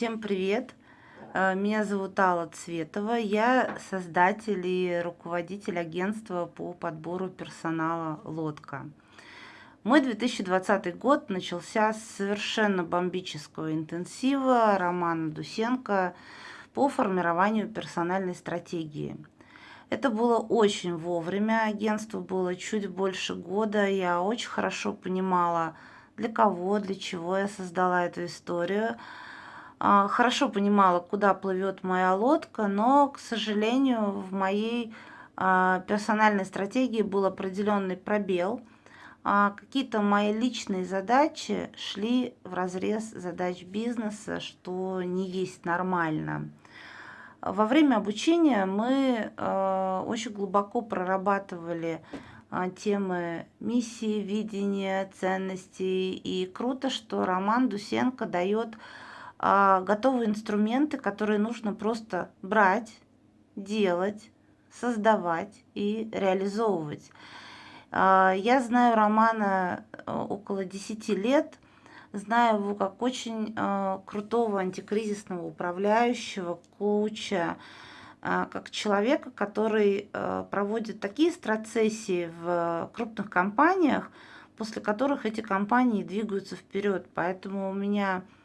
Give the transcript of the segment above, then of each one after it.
Всем привет! Э, Меня зовут Алла Цветова. Я создатель и руководитель агентства по подбору персонала «Лодка». Мой 2020 год начался с совершенно бомбического интенсива Романа Дусенко по формированию персональной стратегии. Это было очень вовремя, агентству было чуть больше года, я очень хорошо понимала, для кого, для чего я создала эту историю – хорошо понимала, куда плывет моя лодка, но, к сожалению, в моей а, персональной стратегии был определенный пробел. А, какие-то мои личные задачи шли в разрез задач бизнеса, что не есть нормально. Во время обучения мы очень глубоко прорабатывали темы миссии, видения, ценностей. И круто, что Роман Дусенко дает а, готовые инструменты, которые нужно просто брать, делать, создавать и реализовывать. А, я знаю Романа э, около 10 лет, знаю его как очень э, крутого антикризисного управляющего, коуча, а, как человека, который э, проводит такие страцессии в крупных компаниях, после которых эти компании двигаются вперед. Поэтому у меня а,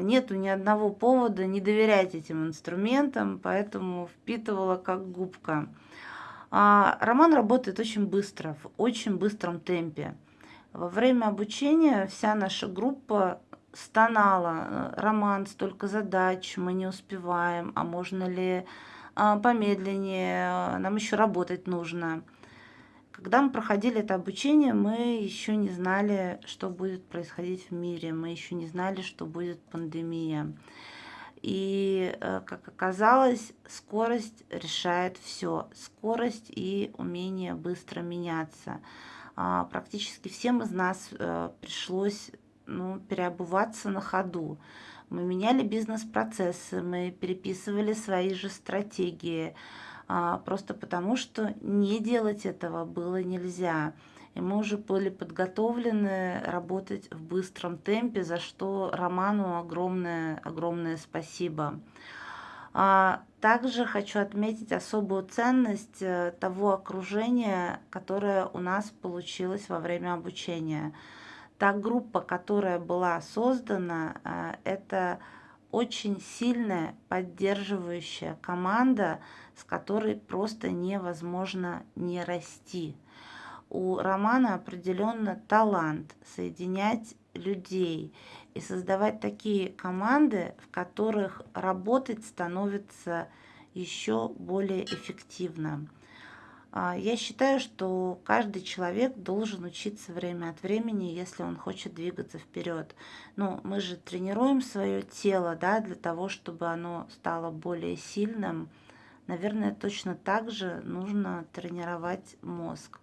нету ни одного повода не доверять этим инструментам, поэтому впитывала как губка. А, роман работает очень быстро, в очень быстром темпе. Во время обучения вся наша группа стонала. Роман, столько задач, мы не успеваем, а можно ли а, помедленнее, нам еще работать нужно. Когда мы проходили это обучение, мы еще не знали, что будет происходить в мире, мы еще не знали, что будет пандемия. И, э, как оказалось, скорость решает все. Скорость и умение быстро меняться. А, практически всем из нас э, пришлось ну, переобуваться на ходу. Мы меняли бизнес-процессы, мы переписывали свои же стратегии, просто потому что не делать этого было нельзя. И мы уже были подготовлены работать в быстром темпе, за что Роману огромное, огромное спасибо. А, также хочу отметить особую ценность э, того окружения, которое у нас получилось во время обучения. Та группа, которая была создана, э, это очень сильная поддерживающая команда, с которой просто невозможно не расти. У Романа определенно талант соединять людей и создавать такие команды, в которых работать становится еще более эффективно. А, я считаю, что каждый человек должен учиться время от времени, если он хочет двигаться вперед. Ну, мы же тренируем свое тело, да, для того, чтобы оно стало более сильным. Наверное, точно так же нужно тренировать мозг.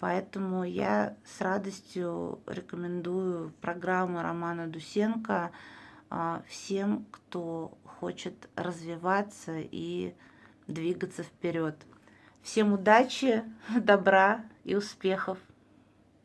Поэтому я с радостью рекомендую программу Романа Дусенко а, всем, кто хочет развиваться и двигаться вперед. Всем удачи, добра и успехов!